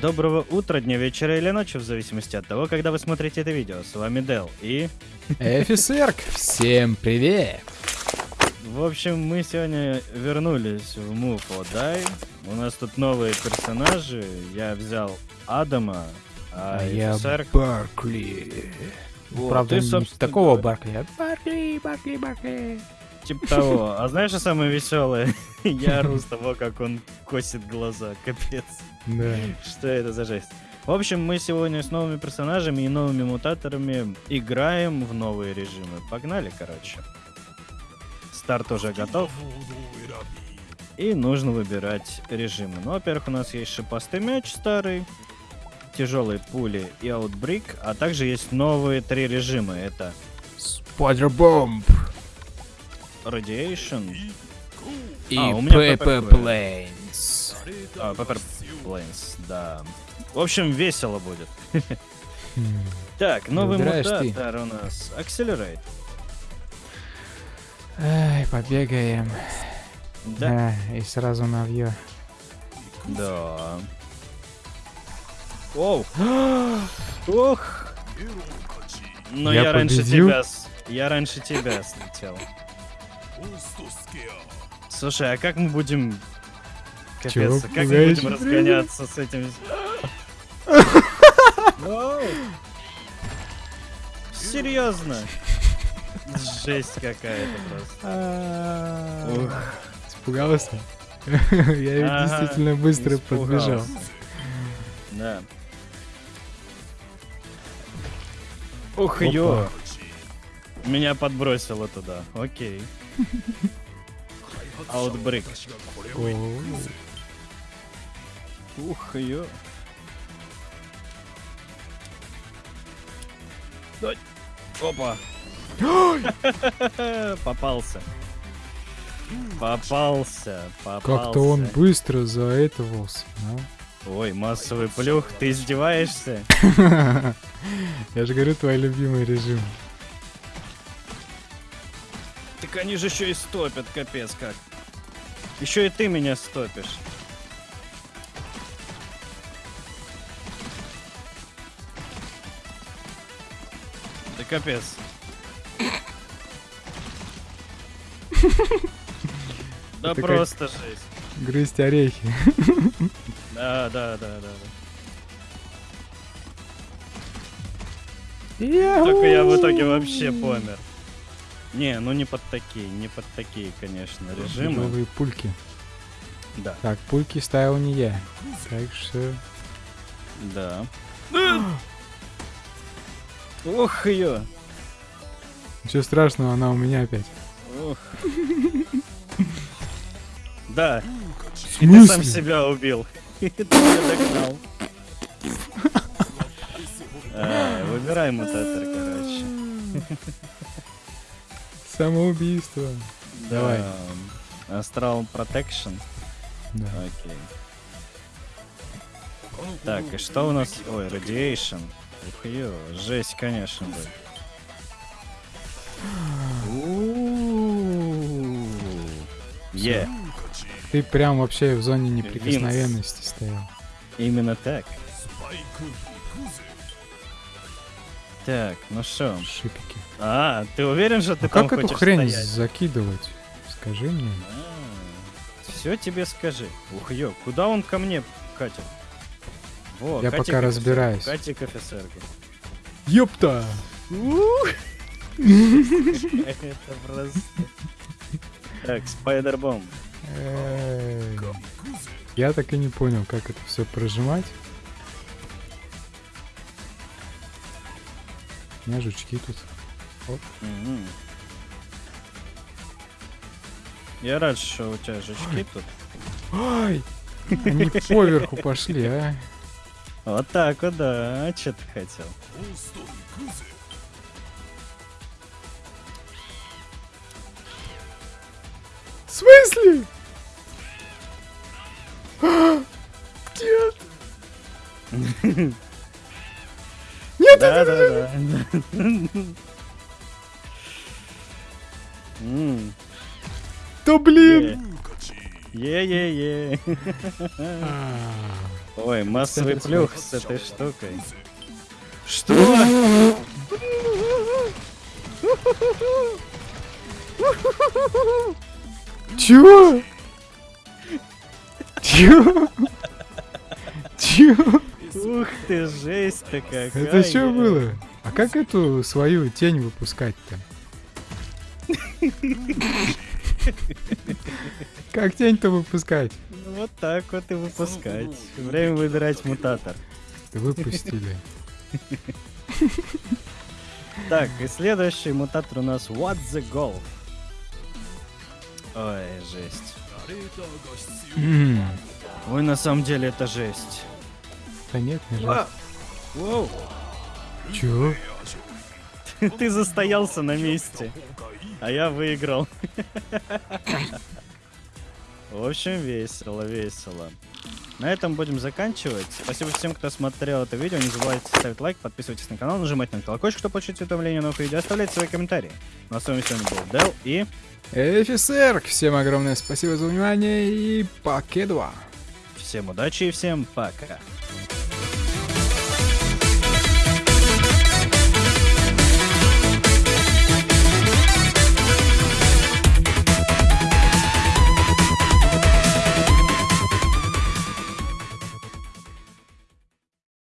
Доброго утра, дня, вечера или ночи, в зависимости от того, когда вы смотрите это видео. С вами Дел и... Эфисерк, всем привет! В общем, мы сегодня вернулись в Move or Die. У нас тут новые персонажи. Я взял Адама, а, А я Эфисерк- Баркли. Вот, Правда, ты, собственно такого говоря, Баркли, а Баркли, Баркли, Баркли. Типа того. А знаешь, что самое веселое? Я ору с того, как он косит глаза. Капец. Да. Что это за жесть? В общем, мы сегодня с новыми персонажами и новыми мутаторами играем в новые режимы. Погнали, короче. Старт уже готов. И нужно выбирать режимы. Ну, во-первых, у нас есть шипастый мяч старый, тяжелые пули и аутбрик, а также есть новые три режима. Это Spider Bomb Radiation, и А, у меня Pepper. Planes. а, Pepper Planes, да. В общем, весело будет. Так, новый мутатор у нас. Accelerate. Ай, побегаем. Да. Да, и сразу навье. Да. Оу. Ох. Но я, Я раньше тебя... Я раньше тебя слетел. Слушай, а как мы будем... Капец, Чего а как мы будем разгоняться с этим... Серьезно? Жесть какая-то просто. Испугался? Я ведь действительно быстро подбежал. Да. Ух, ё. Меня подбросило туда. Окей. Аутбрик. О, Ух. Дай. Опа. Попался. Попался. Попался. Как-то он быстро заэтовался, а? Ой, массовый плюх, ты издеваешься? Я же говорю, твой любимый режим. Так они же еще и стопят, капец как. Еще и ты меня стопишь. Да капец. Да Это как- просто жесть. Грызть орехи. Да, да, да, да. да. Только я в итоге вообще помер. Не, ну не под такие, не под такие, конечно, режимы. Новые пульки. Да, Так, пульки ставил не я. Так что... да. Ух ее! Ничего страшного, она у меня опять. Ух. Да, В и ты сам себя убил. И ты меня догнал. А, Выбирай мутатор, короче. Самоубийство. Давай. Да. Астрал Protection. Да. Окей. Так, и что у нас? Ой, Radiation. Ух, ё, жесть, конечно. У-у-у. Е, Ты прям вообще в зоне неприкосновенности стоял. именно так. Так, ну что? Шипики. А, ты уверен, что ты А там как эту хрень стоять? закидывать? Скажи мне. Все тебе скажи. Ух, ё, куда он ко мне катит? Во, Я пока разбираюсь. Катик офицерка. Ёпта! Это просто... Так, спайдербом. Я так и не понял, как это все прожимать. Меня жучки тут. Мгм. Я рад, что у тебя жучки тут. Ай! Они поверху пошли, а? Вот так вот, да. А что ты хотел? В смысле? Нет! Да, да, да. Да блин! Е-е-е. Ой, массовый плюх с этой штукой. Что? Чё? Чё? Чё? Ты, жесть такая. Это что было? А как эту свою тень выпускать-то? Как тень-то выпускать? Ну, Вот так вот и выпускать. Время выбирать мутатор. Выпустили. Так, и следующий мутатор у нас What the Golf. Ой, жесть. Ой, на самом деле это жесть. Да нет, не жаль. Воу. Чё? Ты застоялся на месте, а я выиграл. В общем, весело, весело. На этом будем заканчивать. Спасибо всем, кто смотрел это видео. Не забывайте ставить лайк, подписывайтесь на канал, нажимать на колокольчик, чтобы получить уведомления о новых видео, оставлять свои комментарии. Ну а с вами сегодня был Дел и... Офицер, всем огромное спасибо за внимание и покедова. Всем удачи и всем пока.